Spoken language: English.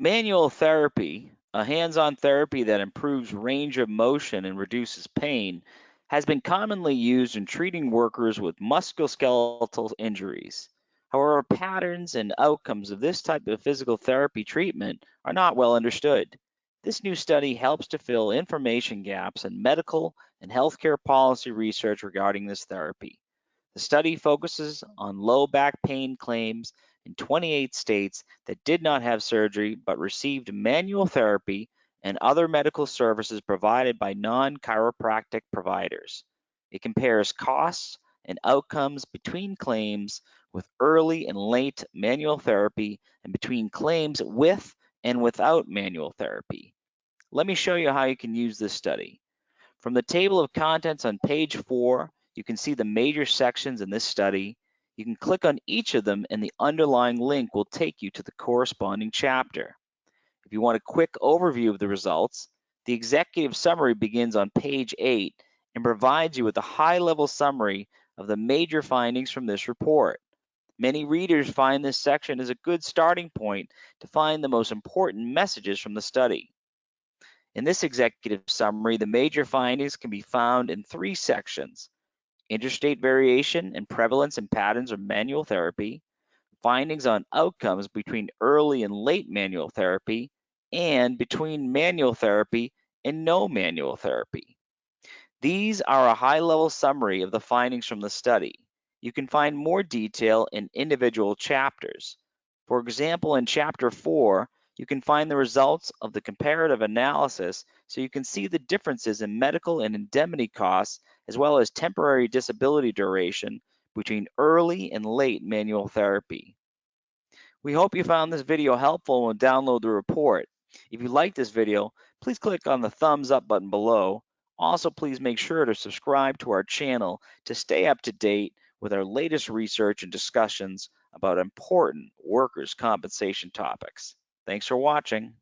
Manual therapy, a hands-on therapy that improves range of motion and reduces pain, has been commonly used in treating workers with musculoskeletal injuries. However, patterns and outcomes of this type of physical therapy treatment are not well understood. This new study helps to fill information gaps in medical and healthcare policy research regarding this therapy. The study focuses on low back pain claims in 28 states that did not have surgery but received manual therapy and other medical services provided by non-chiropractic providers. It compares costs and outcomes between claims with early and late manual therapy and between claims with and without manual therapy. Let me show you how you can use this study. From the table of contents on page four, you can see the major sections in this study. You can click on each of them and the underlying link will take you to the corresponding chapter. If you want a quick overview of the results, the executive summary begins on page eight and provides you with a high-level summary of the major findings from this report. Many readers find this section as a good starting point to find the most important messages from the study. In this executive summary, the major findings can be found in three sections interstate variation and prevalence and patterns of manual therapy, findings on outcomes between early and late manual therapy, and between manual therapy and no manual therapy. These are a high-level summary of the findings from the study. You can find more detail in individual chapters. For example, in chapter four, you can find the results of the comparative analysis so you can see the differences in medical and indemnity costs as well as temporary disability duration between early and late manual therapy. We hope you found this video helpful and download the report. If you like this video, please click on the thumbs up button below. Also, please make sure to subscribe to our channel to stay up to date with our latest research and discussions about important workers' compensation topics. Thanks for watching.